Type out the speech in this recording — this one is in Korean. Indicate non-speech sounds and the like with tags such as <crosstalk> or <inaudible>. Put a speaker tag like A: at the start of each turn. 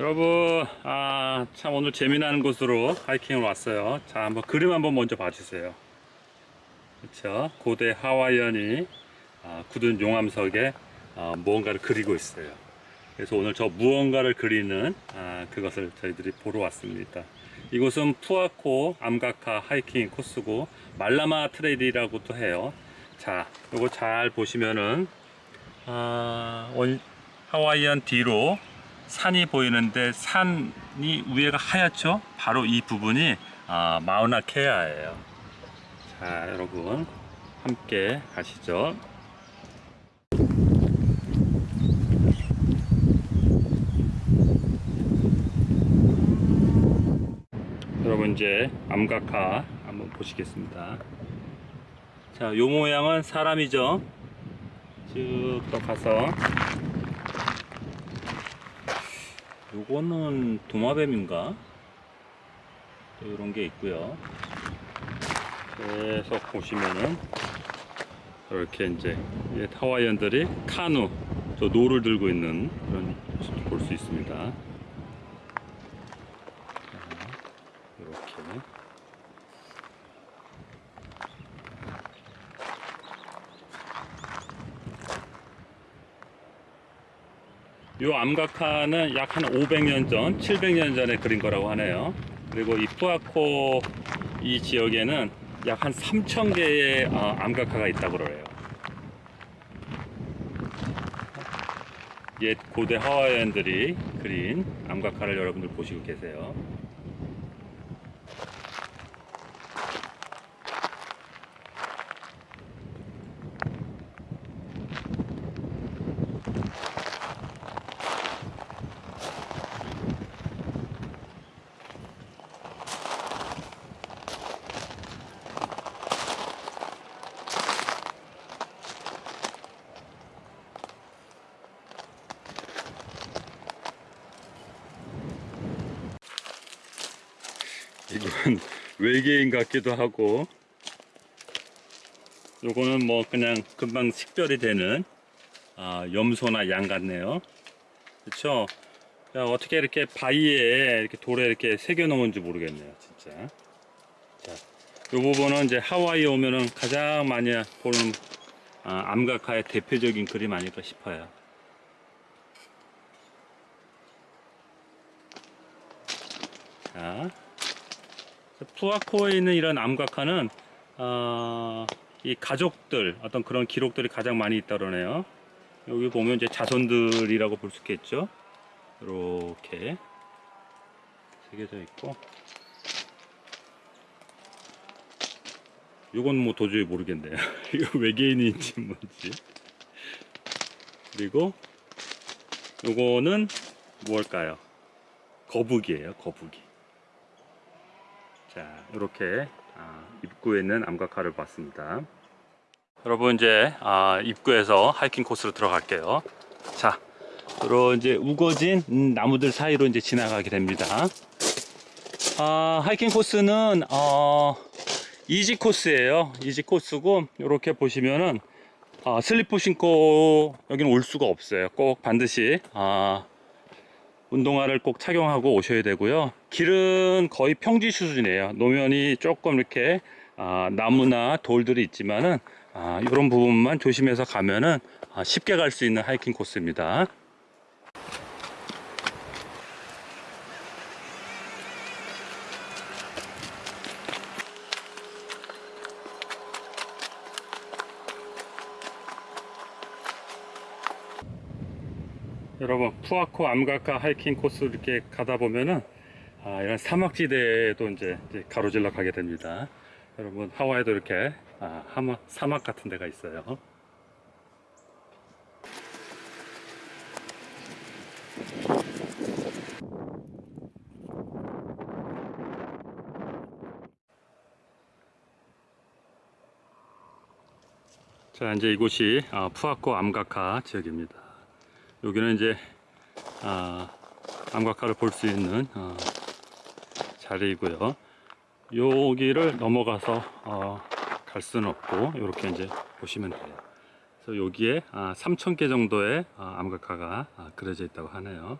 A: 여러분 아 참 오늘 재미나는 곳으로 하이킹을 왔어요. 자 한번 그림 한번 먼저 봐주세요. 그렇죠 고대 하와이안이 아, 굳은 용암석에 아, 무언가를 그리고 있어요. 그래서 오늘 저 무언가를 그리는 아, 그것을 저희들이 보러 왔습니다. 이곳은 푸아코 암각화 하이킹 코스고 말라마 트레일이라고도 해요. 자 요거 잘 보시면은 아, 원- 하와이안 뒤로 산이 보이는데 산이 위에가 하얗죠? 바로 이 부분이 아, 마우나 케아예요. 자, 여러분 함께 가시죠. 여러분 이제 암각화 한번 보시겠습니다. 자, 요 모양은 사람이죠. 쭉 또 가서 요거는 도마뱀인가? 또 이런 게 있고요. 계속 보시면은 이렇게 이제 이 하와이안들이 카누, 저 노를 들고 있는 그런 볼 수 있습니다. 자, 이렇게. 요 암각화는 약 한 500년 전, 700년 전에 그린 거라고 하네요. 그리고 이 푸아코 이 지역에는 약 한 3,000개의 어, 암각화가 있다고 그래요. 옛 고대 하와이안들이 그린 암각화를 여러분들 보시고 계세요. 이건 <laughs> 외계인 같기도 하고 요거는 뭐 그냥 금방 식별이 되는 아, 염소나 양 같네요. 그쵸? 야, 어떻게 이렇게 바위에 이렇게 돌에 이렇게 새겨 놓은지 모르겠네요 진짜. 자, 요 부분은 이제 하와이에 오면은 가장 많이 보는 아, 암각화의 대표적인 그림 아닐까 싶어요. 자 푸아코에 있는 이런 암각화는 어, 이 가족들 어떤 그런 기록들이 가장 많이 있다 그러네요. 여기 보면 이제 자손들이라고 볼 수 있겠죠. 이렇게 새겨져 있고 이건 뭐 도저히 모르겠네요. <laughs> 이거 외계인인지 뭔지. 그리고 요거는 무엇일까요? 거북이에요. 거북이. 자, 이렇게 아, 입구에 있는 암각화를 봤습니다. 여러분 이제 아, 입구에서 하이킹 코스로 들어갈게요. 자, 여러 이제 우거진 음, 나무들 사이로 이제 지나가게 됩니다. 아, 하이킹 코스는 어, easy 코스예요. easy 코스고 이렇게 보시면은 아, 슬리퍼 신고 여기는 올 수가 없어요. 꼭 반드시 아, 운동화를 꼭 착용하고 오셔야 되고요. 길은 거의 평지 수준이에요. 노면이 조금 이렇게 아, 나무나 돌들이 있지만은 아, 이런 부분만 조심해서 가면은 아, 쉽게 갈 수 있는 하이킹 코스입니다. 여러분 푸아코 암각화 하이킹 코스 이렇게 가다 보면은 아, 이런 사막지대도 이제, 이제 가로질러 가게 됩니다. 여러분 하와이도 이렇게 아, 하마, 사막 같은 데가 있어요. 자 이제 이곳이 아, 푸아코 암각화 지역입니다. 여기는 이제 아, 암각화를 볼 수 있는 어, 자리이고요. 여기를 넘어가서 어, 갈 수는 없고 이렇게 이제 보시면 돼요. 그래서 여기에 아, 3,000개 정도의 아, 암각화가 아, 그려져 있다고 하네요.